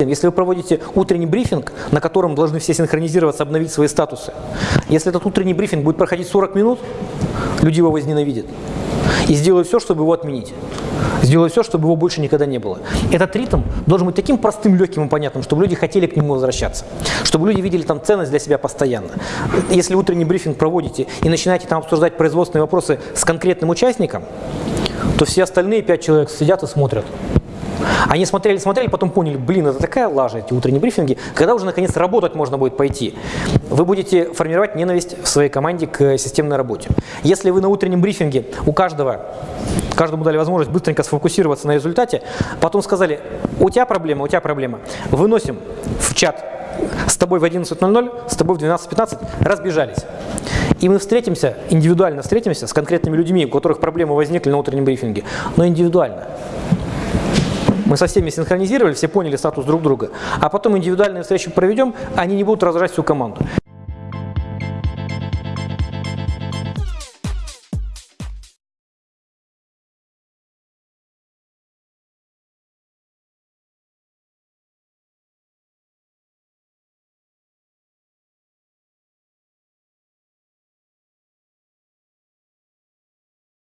Если вы проводите утренний брифинг, на котором должны все синхронизироваться, обновить свои статусы, если этот утренний брифинг будет проходить 40 минут, люди его возненавидят и сделают все, чтобы его отменить. Сделают все, чтобы его больше никогда не было. Этот ритм должен быть таким простым, легким и понятным, чтобы люди хотели к нему возвращаться. Чтобы люди видели там ценность для себя постоянно. Если утренний брифинг проводите и начинаете там обсуждать производственные вопросы с конкретным участником, то все остальные пять человек сидят и смотрят. Они смотрели, смотрели, потом поняли, блин, это такая лажа, эти утренние брифинги, когда уже наконец работать можно будет пойти. Вы будете формировать ненависть в своей команде к системной работе. Если вы на утреннем брифинге у каждого, каждому дали возможность быстренько сфокусироваться на результате, потом сказали, у тебя проблема, у тебя проблема, выносим в чат с тобой в 11.00, с тобой в 12.15, разбежались. И мы встретимся, индивидуально встретимся с конкретными людьми, у которых проблемы возникли на утреннем брифинге, но индивидуально. Мы со всеми синхронизировали, все поняли статус друг друга, а потом индивидуальные встречи проведем, они не будут раздражать всю команду.